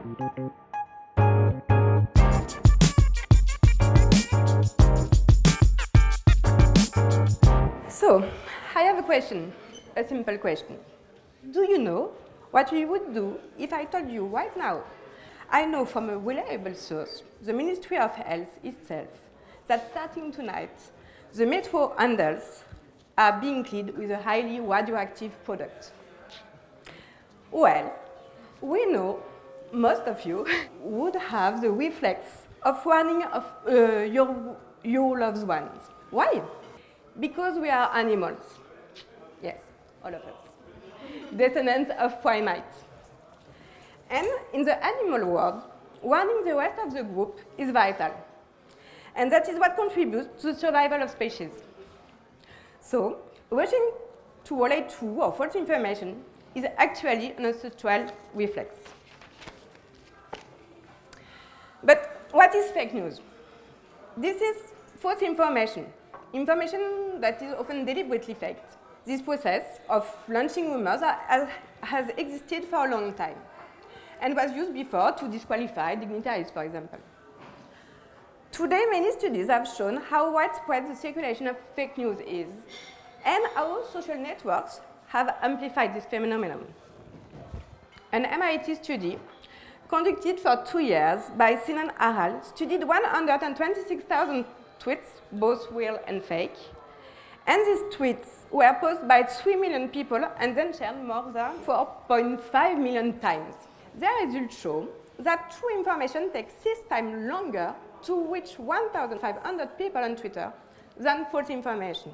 So, I have a question, a simple question. Do you know what you would do if I told you right now, I know from a reliable source, the Ministry of Health itself, that starting tonight, the metro handles are being cleaned with a highly radioactive product. Well, we know most of you would have the reflex of warning of uh, your, your loved ones. Why? Because we are animals. Yes, all of us. Descendants of primates. And in the animal world, warning the rest of the group is vital. And that is what contributes to the survival of species. So, rushing to relay true or false information is actually an ancestral reflex. But what is fake news? This is false information, information that is often deliberately faked. This process of launching rumors has existed for a long time and was used before to disqualify dignitaries, for example. Today, many studies have shown how widespread the circulation of fake news is and how social networks have amplified this phenomenon. An MIT study conducted for two years by Sinan Aral studied 126,000 tweets, both real and fake. And these tweets were posted by 3 million people and then shared more than 4.5 million times. Their results show that true information takes six times longer to reach 1,500 people on Twitter than false information.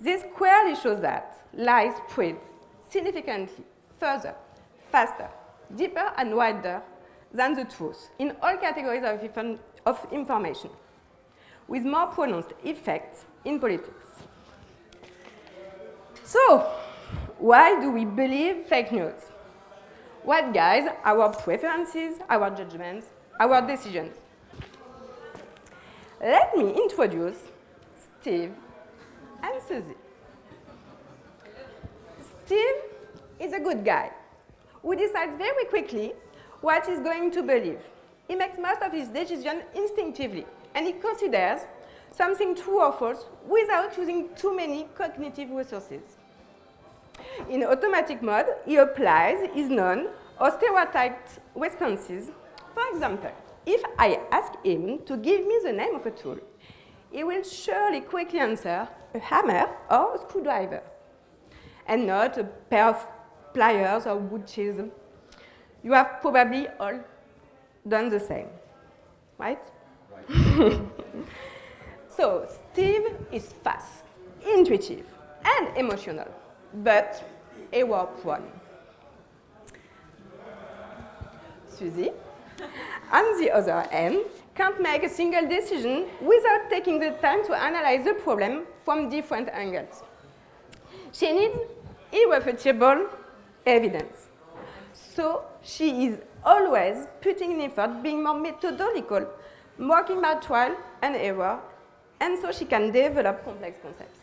This clearly shows that lies spread significantly further, faster, deeper and wider than the truth in all categories of, of information, with more pronounced effects in politics. So, why do we believe fake news? What guides our preferences, our judgments, our decisions? Let me introduce Steve and Susie. Steve is a good guy who decides very quickly what he's going to believe. He makes most of his decisions instinctively, and he considers something true or false without using too many cognitive resources. In automatic mode, he applies his known or stereotyped responses. For example, if I ask him to give me the name of a tool, he will surely quickly answer a hammer or a screwdriver, and not a pair of pliers or wood chisel. You have probably all done the same, right? Right. so Steve is fast, intuitive, and emotional but error prone. Susie, on the other hand, can't make a single decision without taking the time to analyze the problem from different angles. She needs irrefutable evidence. So she is always putting in effort, being more methodological, working by trial and error, and so she can develop complex concepts.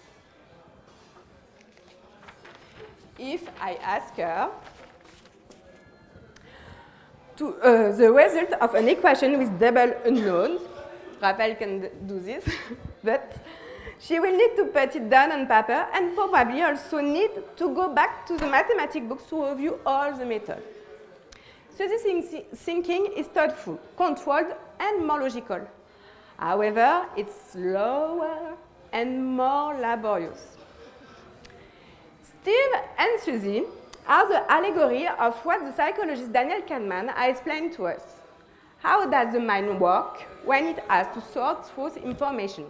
if I ask her to uh, the result of an equation with double unknowns, Raphael can do this, but she will need to put it down on paper and probably also need to go back to the mathematics books to review all the methods. So this thinking is thoughtful, controlled, and more logical. However, it's slower and more laborious. Steve and Susie are the allegory of what the psychologist Daniel Kahneman has explained to us. How does the mind work when it has to sort through information?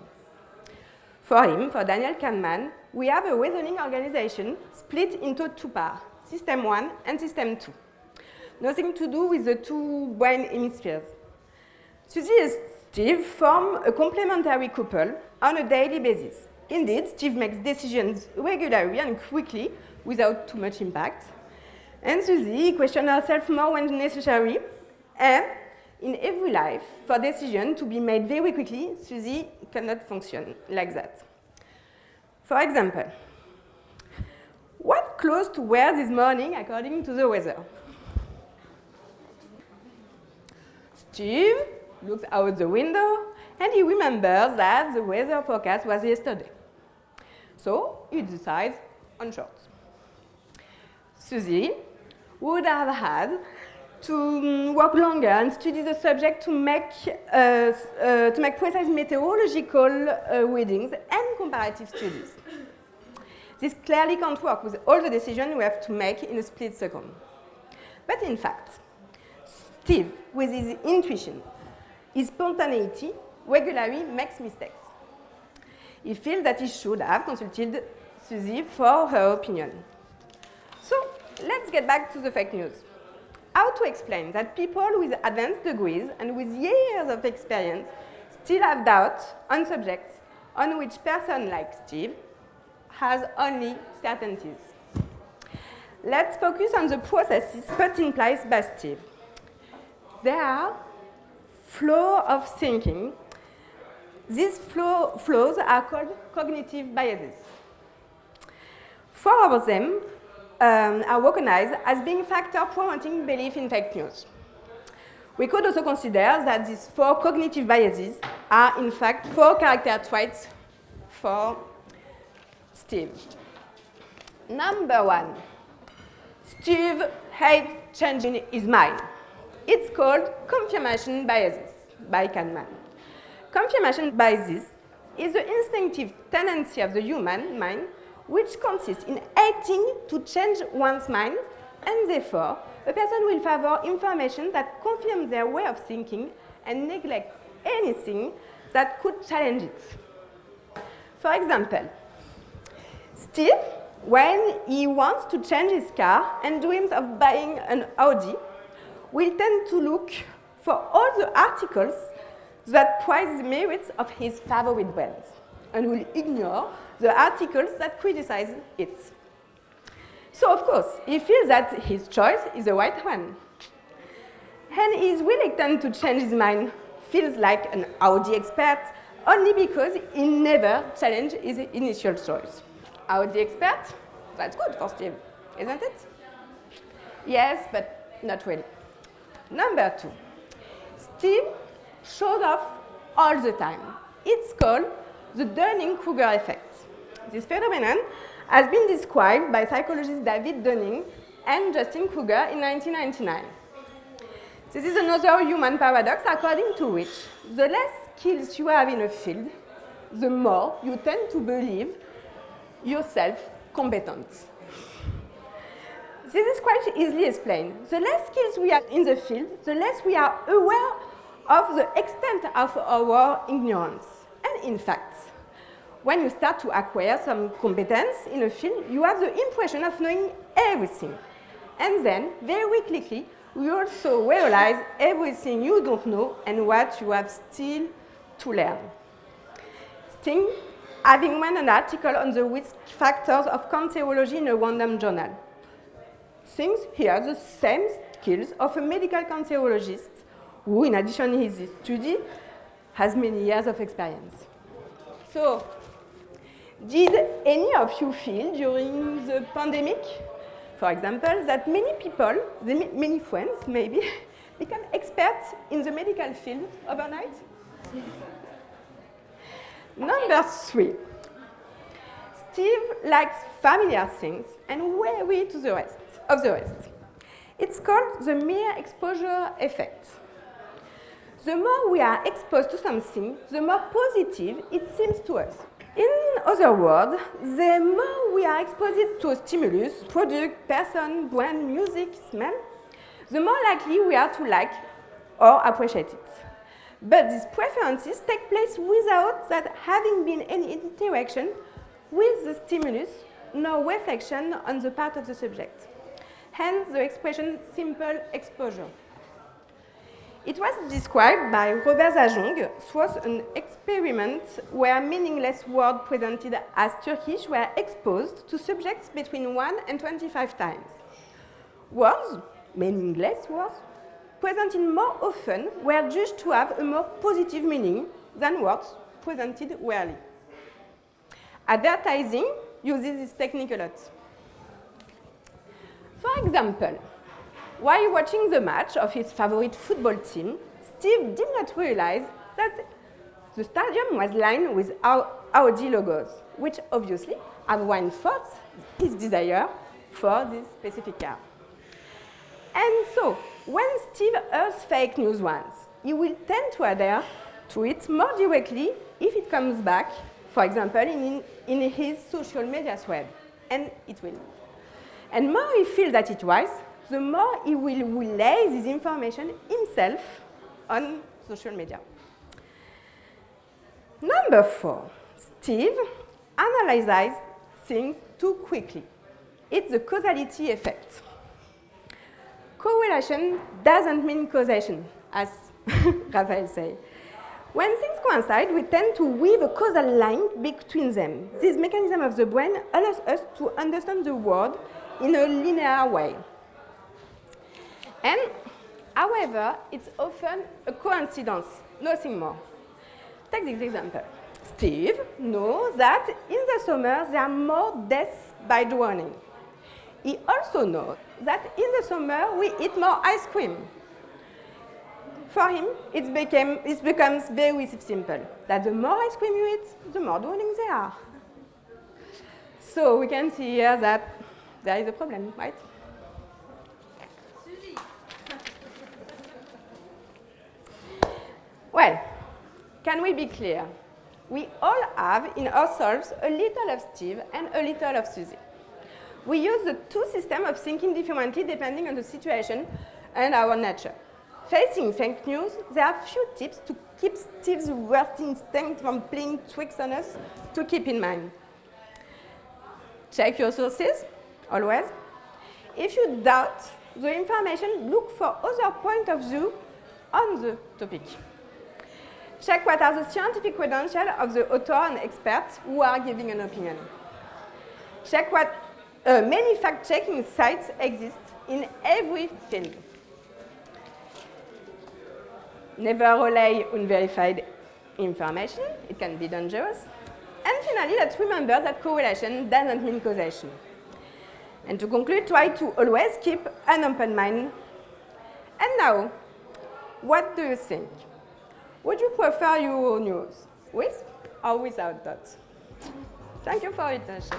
For him, for Daniel Kahneman, we have a reasoning organization split into two parts, system 1 and system 2. Nothing to do with the two brain hemispheres. Susie and Steve form a complementary couple on a daily basis. Indeed, Steve makes decisions regularly and quickly without too much impact. And Susie questions herself more when necessary. And in every life, for decision to be made very quickly, Susie cannot function like that. For example, what clothes to wear this morning according to the weather? Steve looks out the window and he remembers that the weather forecast was yesterday. So he decides on shorts. Susie would have had to mm, work longer and study the subject to make, uh, uh, to make precise meteorological uh, readings and comparative studies. This clearly can't work with all the decisions we have to make in a split second. But in fact, Steve, with his intuition, his spontaneity, regularly makes mistakes. He feels that he should have consulted Susie for her opinion. So let's get back to the fake news. How to explain that people with advanced degrees and with years of experience still have doubts on subjects on which person like Steve has only certainties. Let's focus on the processes put in place by Steve. There are flow of thinking. These flow, flows are called cognitive biases. Four of them um, are recognized as being factors promoting belief in fake news. We could also consider that these four cognitive biases are in fact four character traits for Steve. Number one, Steve hates changing his mind. It's called confirmation biases by Kahneman. Confirmation biases is the instinctive tendency of the human mind which consists in hating to change one's mind, and therefore, a person will favor information that confirms their way of thinking and neglect anything that could challenge it. For example, Steve, when he wants to change his car and dreams of buying an Audi, will tend to look for all the articles that praise the merits of his favorite brands and will ignore the articles that criticize it. So, of course, he feels that his choice is the right one. And he is reluctant to change his mind, feels like an Audi expert, only because he never challenged his initial choice. Audi expert? That's good for Steve, isn't it? Yes, but not really. Number two, Steve shows off all the time. It's called the Dunning-Kruger effect. This phenomenon has been described by psychologists David Dunning and Justin Kruger in 1999. This is another human paradox according to which the less skills you have in a field, the more you tend to believe yourself competent. This is quite easily explained. The less skills we have in the field, the less we are aware of the extent of our ignorance. And in fact, when you start to acquire some competence in a field, you have the impression of knowing everything. And then, very quickly, you also realize everything you don't know and what you have still to learn. Sting, having read an article on the risk factors of cancerology in a random journal, thinks he has the same skills of a medical cancerologist who, in addition to his study, has many years of experience. So, did any of you feel during the pandemic, for example, that many people, many friends maybe, become experts in the medical field overnight? Number three, Steve likes familiar things and wary to the rest, of the rest. It's called the mere exposure effect. The more we are exposed to something, the more positive it seems to us. In other words, the more we are exposed to a stimulus, product, person, brand, music, smell, the more likely we are to like or appreciate it. But these preferences take place without that having been any interaction with the stimulus, no reflection on the part of the subject. Hence the expression simple exposure. It was described by Robert Zajonc through an experiment where meaningless words presented as Turkish were exposed to subjects between 1 and 25 times. Words, meaningless words, presented more often were judged to have a more positive meaning than words presented rarely. Advertising uses this technique a lot. For example, while watching the match of his favorite football team, Steve did not realize that the stadium was lined with Audi logos, which obviously have reinforced his desire for this specific car. And so, when Steve hears fake news once, he will tend to adhere to it more directly if it comes back, for example, in, in his social media thread, and it will. And more he feels that it was, the more he will relay this information himself on social media. Number four, Steve analyzes things too quickly. It's the causality effect. Correlation doesn't mean causation, as Raphael said. When things coincide, we tend to weave a causal line between them. This mechanism of the brain allows us to understand the world in a linear way. And, however, it's often a coincidence, nothing more. Take this example. Steve knows that in the summer there are more deaths by drowning. He also knows that in the summer we eat more ice cream. For him, it, became, it becomes very simple, that the more ice cream you eat, the more drowning there are. So we can see here that there is a problem, right? Well, can we be clear? We all have in ourselves a little of Steve and a little of Susie. We use the two systems of thinking differently depending on the situation and our nature. Facing fake news, there are few tips to keep Steve's worst instinct from playing tricks on us to keep in mind. Check your sources, always. If you doubt the information, look for other point of view on the topic. Check what are the scientific credentials of the author and experts who are giving an opinion. Check what uh, many fact-checking sites exist in every field. Never rely on verified information. It can be dangerous. And finally, let's remember that correlation doesn't mean causation. And to conclude, try to always keep an open mind. And now, what do you think? Would you prefer your news with or without that? Thank you for your attention.